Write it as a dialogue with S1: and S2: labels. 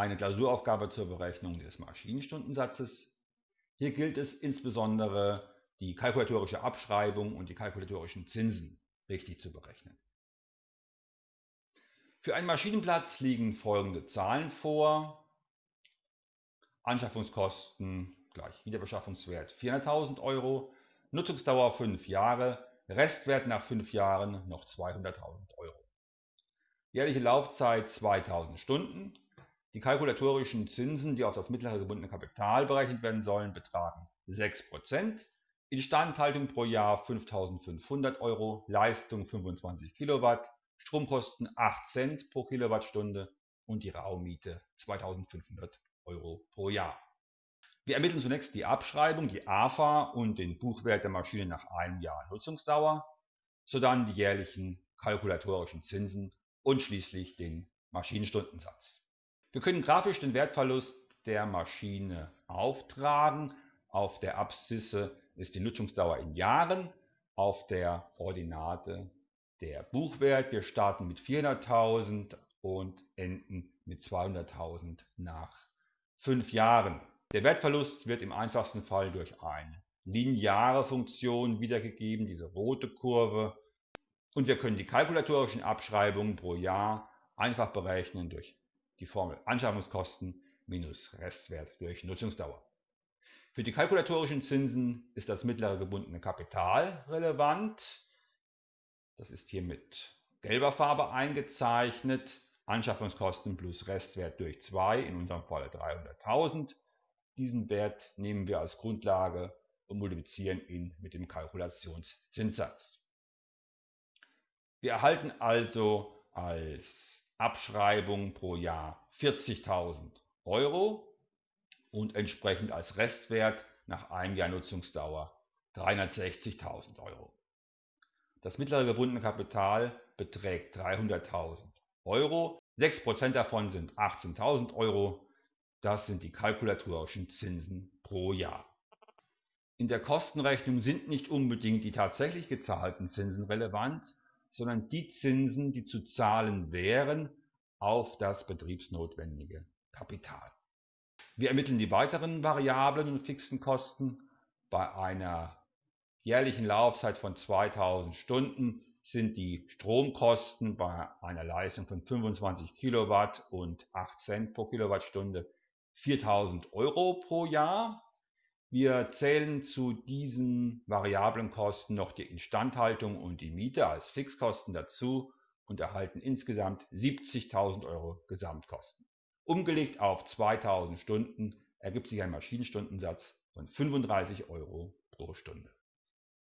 S1: eine Klausuraufgabe zur Berechnung des Maschinenstundensatzes. Hier gilt es insbesondere, die kalkulatorische Abschreibung und die kalkulatorischen Zinsen richtig zu berechnen. Für einen Maschinenplatz liegen folgende Zahlen vor. Anschaffungskosten gleich Wiederbeschaffungswert 400.000 Euro, Nutzungsdauer 5 Jahre, Restwert nach 5 Jahren noch 200.000 Euro. Jährliche Laufzeit 2000 Stunden. Die kalkulatorischen Zinsen, die auf das mittlere gebundene Kapital berechnet werden sollen, betragen 6%. Instandhaltung pro Jahr 5.500 Euro, Leistung 25 Kilowatt, Stromkosten 8 Cent pro Kilowattstunde und die Raummiete 2.500 Euro pro Jahr. Wir ermitteln zunächst die Abschreibung, die AFA und den Buchwert der Maschine nach einem Jahr Nutzungsdauer, sodann die jährlichen kalkulatorischen Zinsen und schließlich den Maschinenstundensatz. Wir können grafisch den Wertverlust der Maschine auftragen. Auf der Abszisse ist die Nutzungsdauer in Jahren, auf der Ordinate der Buchwert. Wir starten mit 400.000 und enden mit 200.000 nach 5 Jahren. Der Wertverlust wird im einfachsten Fall durch eine lineare Funktion wiedergegeben, diese rote Kurve. Und wir können die kalkulatorischen Abschreibungen pro Jahr einfach berechnen durch die Formel Anschaffungskosten minus Restwert durch Nutzungsdauer. Für die kalkulatorischen Zinsen ist das mittlere gebundene Kapital relevant. Das ist hier mit gelber Farbe eingezeichnet. Anschaffungskosten plus Restwert durch 2, in unserem Fall 300.000. Diesen Wert nehmen wir als Grundlage und multiplizieren ihn mit dem Kalkulationszinssatz. Wir erhalten also als Abschreibung pro Jahr 40.000 Euro und entsprechend als Restwert nach einem Jahr Nutzungsdauer 360.000 Euro. Das mittlere gebundene Kapital beträgt 300.000 Euro. 6% davon sind 18.000 Euro. Das sind die kalkulatorischen Zinsen pro Jahr. In der Kostenrechnung sind nicht unbedingt die tatsächlich gezahlten Zinsen relevant, sondern die Zinsen, die zu zahlen wären auf das betriebsnotwendige Kapital. Wir ermitteln die weiteren variablen und fixen Kosten. Bei einer jährlichen Laufzeit von 2000 Stunden sind die Stromkosten bei einer Leistung von 25 Kilowatt und 8 Cent pro Kilowattstunde 4000 Euro pro Jahr. Wir zählen zu diesen variablen Kosten noch die Instandhaltung und die Miete als Fixkosten dazu und erhalten insgesamt 70.000 Euro Gesamtkosten. Umgelegt auf 2000 Stunden ergibt sich ein Maschinenstundensatz von 35 Euro pro Stunde.